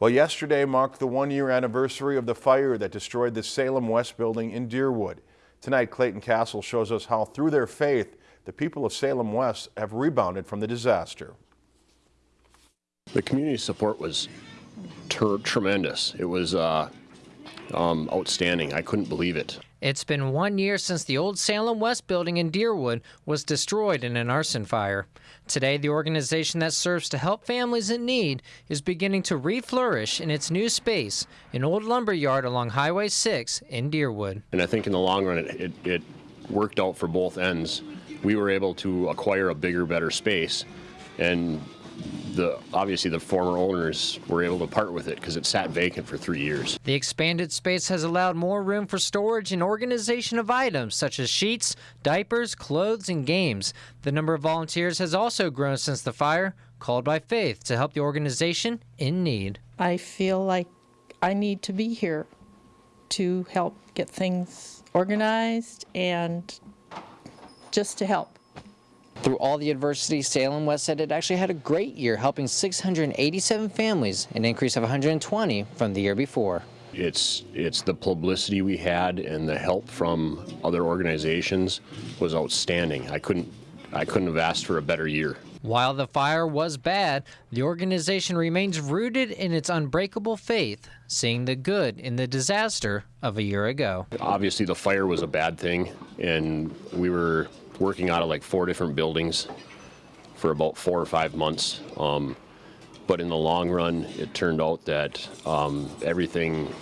Well, yesterday marked the one-year anniversary of the fire that destroyed the Salem West building in Deerwood. Tonight, Clayton Castle shows us how, through their faith, the people of Salem West have rebounded from the disaster. The community support was tremendous. It was uh, um, outstanding. I couldn't believe it. It's been one year since the old Salem West building in Deerwood was destroyed in an arson fire. Today, the organization that serves to help families in need is beginning to reflourish in its new space, an old lumber yard along Highway 6 in Deerwood. And I think in the long run, it, it, it worked out for both ends. We were able to acquire a bigger, better space and the obviously the former owners were able to part with it because it sat vacant for three years. The expanded space has allowed more room for storage and organization of items such as sheets, diapers, clothes, and games. The number of volunteers has also grown since the fire, called by Faith to help the organization in need. I feel like I need to be here to help get things organized and just to help. Through all the adversity, Salem West said it actually had a great year, helping 687 families, an increase of 120 from the year before. It's, it's the publicity we had and the help from other organizations was outstanding. I couldn't, I couldn't have asked for a better year. While the fire was bad, the organization remains rooted in its unbreakable faith, seeing the good in the disaster of a year ago. Obviously, the fire was a bad thing, and we were working out of like four different buildings for about four or five months. Um, but in the long run, it turned out that um, everything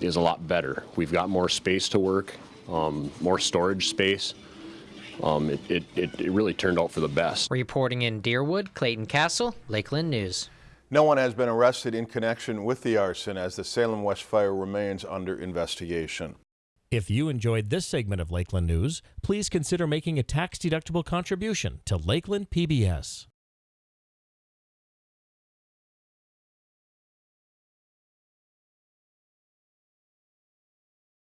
is a lot better. We've got more space to work, um, more storage space. Um, it, it, it really turned out for the best. Reporting in Deerwood, Clayton Castle, Lakeland News. No one has been arrested in connection with the arson as the Salem West fire remains under investigation. If you enjoyed this segment of Lakeland News, please consider making a tax-deductible contribution to Lakeland PBS.